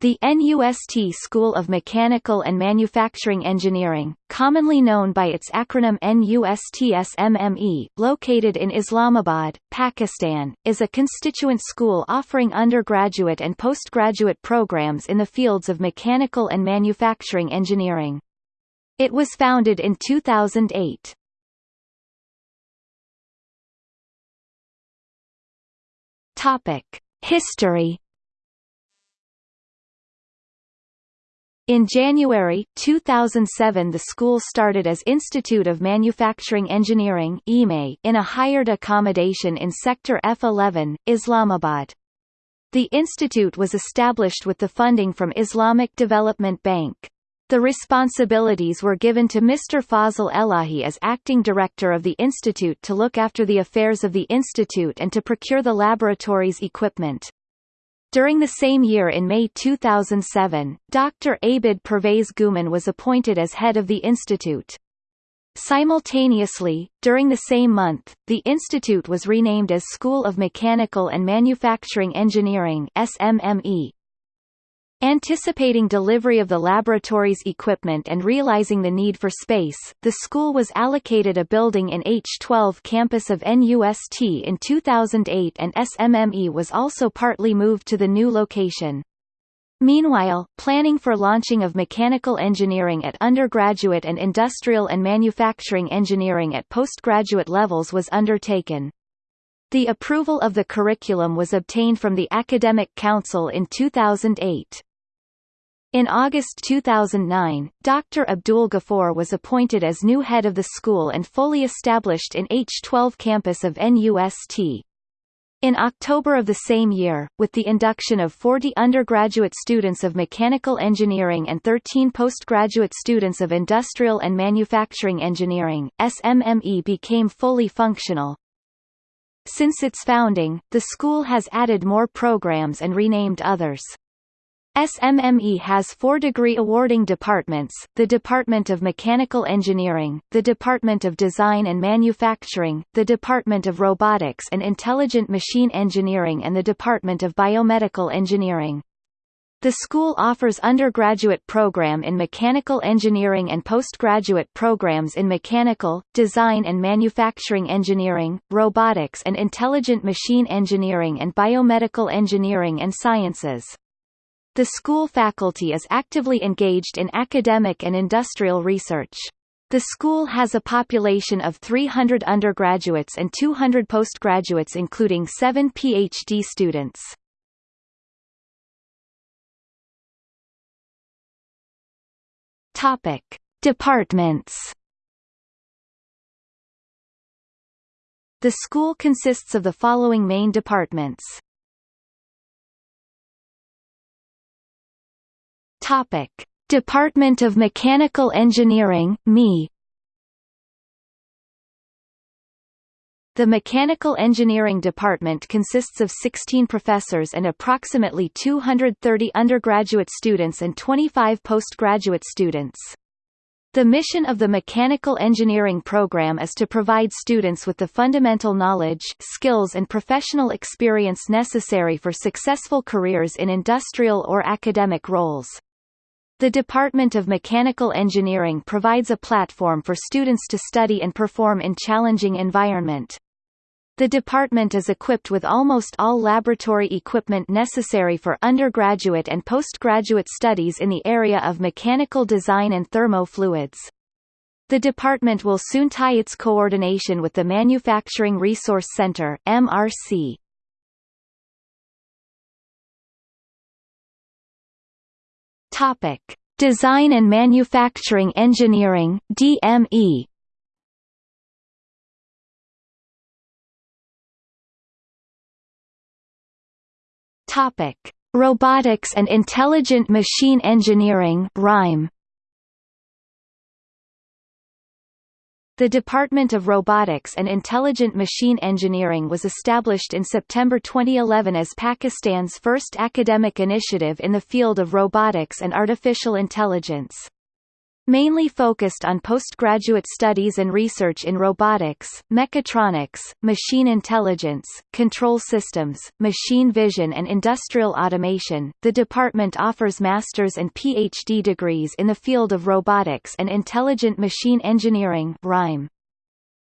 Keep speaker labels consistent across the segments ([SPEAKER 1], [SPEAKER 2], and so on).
[SPEAKER 1] The NUST School of Mechanical and Manufacturing Engineering, commonly known by its acronym NUSTSMME, located in Islamabad, Pakistan, is a constituent school offering undergraduate and postgraduate programs in the fields of mechanical and manufacturing engineering. It was founded in 2008. Topic: History In January 2007 the school started as Institute of Manufacturing Engineering in a hired accommodation in Sector F11, Islamabad. The institute was established with the funding from Islamic Development Bank. The responsibilities were given to Mr. Fazil Elahi as acting director of the institute to look after the affairs of the institute and to procure the laboratory's equipment. During the same year in May 2007, Dr. Abid Pervez Guman was appointed as head of the institute. Simultaneously, during the same month, the institute was renamed as School of Mechanical and Manufacturing Engineering SMME. Anticipating delivery of the laboratory's equipment and realizing the need for space, the school was allocated a building in H12 campus of NUST in 2008 and SMME was also partly moved to the new location. Meanwhile, planning for launching of mechanical engineering at undergraduate and industrial and manufacturing engineering at postgraduate levels was undertaken. The approval of the curriculum was obtained from the Academic Council in 2008. In August 2009, Dr. Abdul Ghaffur was appointed as new head of the school and fully established in H12 campus of NUST. In October of the same year, with the induction of 40 undergraduate students of mechanical engineering and 13 postgraduate students of industrial and manufacturing engineering, SMME became fully functional. Since its founding, the school has added more programs and renamed others. SMME has four degree awarding departments, the Department of Mechanical Engineering, the Department of Design and Manufacturing, the Department of Robotics and Intelligent Machine Engineering and the Department of Biomedical Engineering. The school offers undergraduate program in mechanical engineering and postgraduate programs in mechanical, design and manufacturing engineering, robotics and intelligent machine engineering and biomedical engineering and sciences. The school faculty is actively engaged in academic and industrial research. The school has a population of 300 undergraduates and 200 postgraduates including seven PhD students. Topic. Departments The school consists of the following main departments Topic: Department of Mechanical Engineering (ME). The Mechanical Engineering Department consists of 16 professors and approximately 230 undergraduate students and 25 postgraduate students. The mission of the Mechanical Engineering program is to provide students with the fundamental knowledge, skills and professional experience necessary for successful careers in industrial or academic roles. The Department of Mechanical Engineering provides a platform for students to study and perform in challenging environment. The department is equipped with almost all laboratory equipment necessary for undergraduate and postgraduate studies in the area of mechanical design and thermofluids. The department will soon tie its coordination with the Manufacturing Resource Center MRC. Topic: Design and Manufacturing Engineering (DME). Topic: Robotics and Intelligent Machine Engineering (RIME). The Department of Robotics and Intelligent Machine Engineering was established in September 2011 as Pakistan's first academic initiative in the field of robotics and artificial intelligence. Mainly focused on postgraduate studies and research in robotics, mechatronics, machine intelligence, control systems, machine vision and industrial automation. The department offers master's and PhD degrees in the field of robotics and intelligent machine engineering (RIME).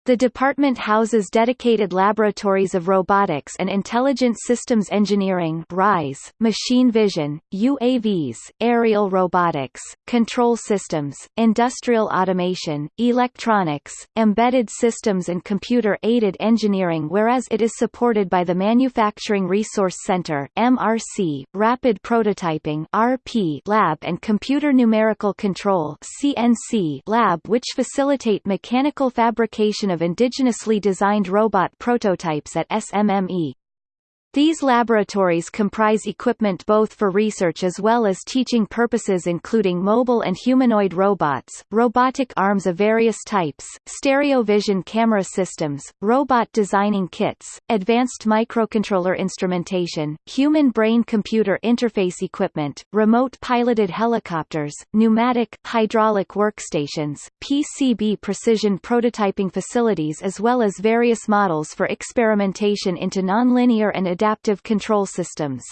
[SPEAKER 1] The department houses dedicated laboratories of robotics and intelligent systems engineering RISE, machine vision, UAVs, aerial robotics, control systems, industrial automation, electronics, embedded systems and computer-aided engineering whereas it is supported by the Manufacturing Resource Center MRC, Rapid Prototyping RP Lab and Computer Numerical Control CNC Lab which facilitate mechanical fabrication of of indigenously designed robot prototypes at SMME. These laboratories comprise equipment both for research as well as teaching purposes including mobile and humanoid robots, robotic arms of various types, stereo vision camera systems, robot designing kits, advanced microcontroller instrumentation, human brain-computer interface equipment, remote piloted helicopters, pneumatic, hydraulic workstations, PCB precision prototyping facilities as well as various models for experimentation into nonlinear and adaptive adaptive control systems.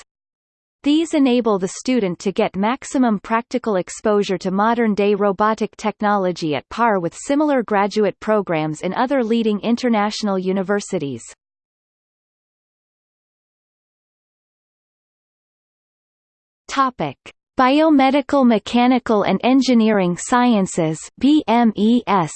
[SPEAKER 1] These enable the student to get maximum practical exposure to modern-day robotic technology at par with similar graduate programs in other leading international universities. Topic: Biomedical Mechanical and Engineering Sciences (BMES).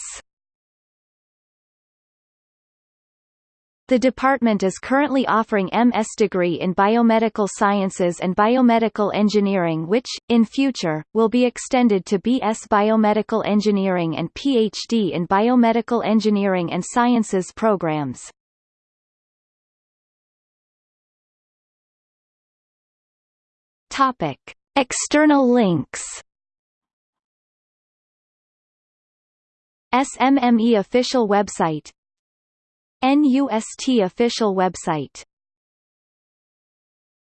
[SPEAKER 1] The department is currently offering MS degree in biomedical sciences and biomedical engineering which, in future, will be extended to BS Biomedical Engineering and PhD in Biomedical Engineering and Sciences programs. Topic. External links SMME official website NUST official website